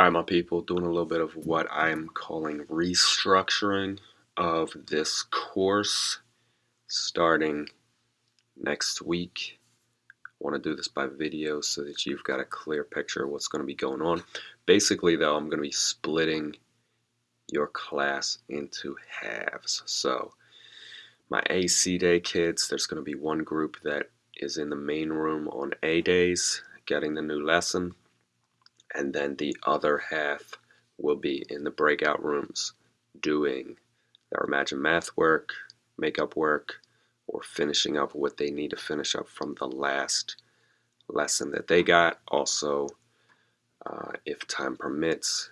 Alright, my people, doing a little bit of what I'm calling restructuring of this course starting next week. I want to do this by video so that you've got a clear picture of what's going to be going on. Basically, though, I'm going to be splitting your class into halves. So, my AC day kids, there's going to be one group that is in the main room on A days getting the new lesson and then the other half will be in the breakout rooms doing their Imagine Math work, makeup work, or finishing up what they need to finish up from the last lesson that they got. Also, uh, if time permits,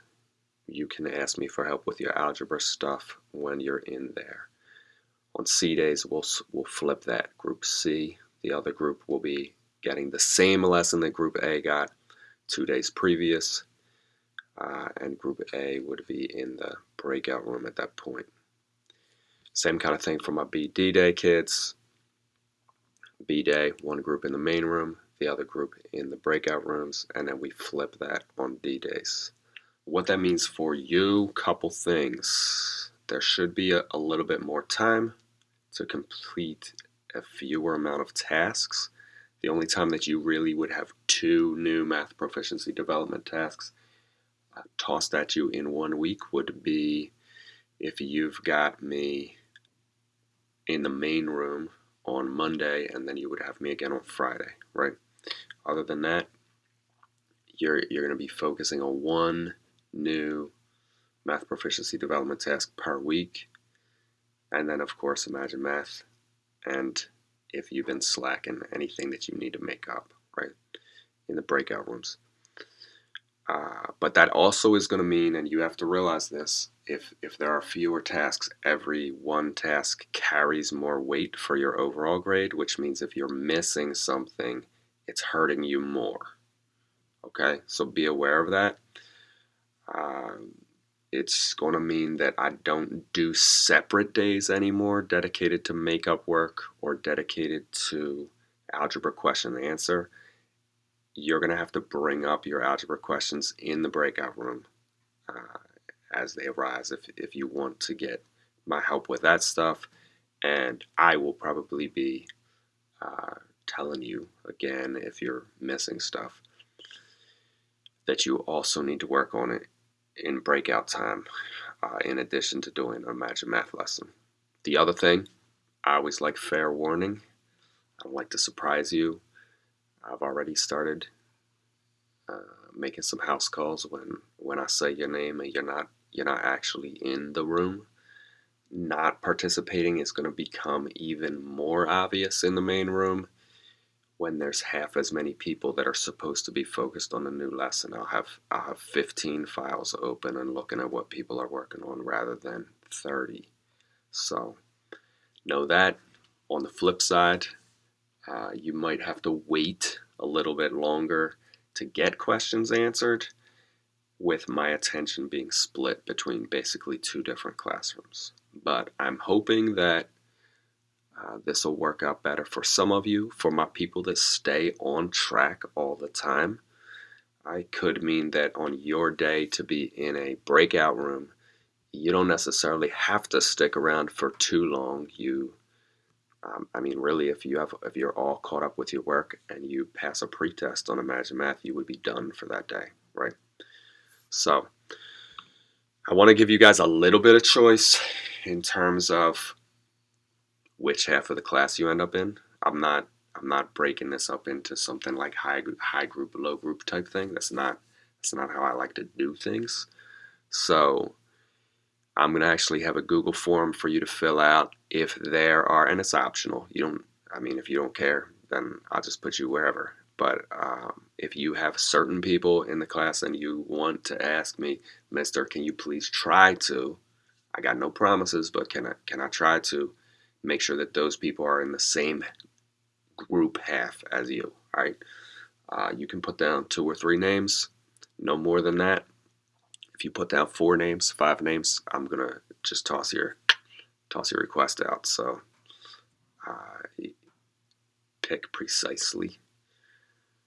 you can ask me for help with your algebra stuff when you're in there. On C days, we'll, we'll flip that. Group C, the other group will be getting the same lesson that Group A got, two days previous, uh, and Group A would be in the breakout room at that point. Same kind of thing for my BD day kids. B day, one group in the main room, the other group in the breakout rooms, and then we flip that on D days. What that means for you, couple things. There should be a, a little bit more time to complete a fewer amount of tasks. The only time that you really would have two new math proficiency development tasks uh, tossed at you in one week would be if you've got me in the main room on Monday and then you would have me again on Friday, right? Other than that, you're, you're going to be focusing on one new math proficiency development task per week. And then, of course, Imagine Math and if you've been slacking anything that you need to make up, right, in the breakout rooms. Uh, but that also is going to mean, and you have to realize this, if, if there are fewer tasks, every one task carries more weight for your overall grade, which means if you're missing something, it's hurting you more. Okay, so be aware of that. Um, it's going to mean that I don't do separate days anymore dedicated to makeup work or dedicated to algebra question and answer. You're going to have to bring up your algebra questions in the breakout room uh, as they arise if, if you want to get my help with that stuff. And I will probably be uh, telling you again if you're missing stuff that you also need to work on it in breakout time uh, in addition to doing an Imagine Math lesson. The other thing, I always like fair warning. I like to surprise you. I've already started uh, making some house calls when when I say your name and you're not you're not actually in the room. Not participating is going to become even more obvious in the main room when there's half as many people that are supposed to be focused on a new lesson. I'll have I'll have 15 files open and looking at what people are working on rather than 30. So know that. On the flip side, uh, you might have to wait a little bit longer to get questions answered with my attention being split between basically two different classrooms. But I'm hoping that uh, this will work out better for some of you. For my people that stay on track all the time, I could mean that on your day to be in a breakout room, you don't necessarily have to stick around for too long. You, um, I mean, really, if you have, if you're all caught up with your work and you pass a pretest on Imagine Math, you would be done for that day, right? So, I want to give you guys a little bit of choice in terms of which half of the class you end up in. I'm not I'm not breaking this up into something like high high group low group type thing. That's not that's not how I like to do things. So I'm gonna actually have a Google form for you to fill out if there are and it's optional. You don't I mean if you don't care then I'll just put you wherever. But um, if you have certain people in the class and you want to ask me, Mister, can you please try to? I got no promises, but can I can I try to? Make sure that those people are in the same group half as you. All right. Uh, you can put down two or three names, no more than that. If you put down four names, five names, I'm gonna just toss your toss your request out. So uh, pick precisely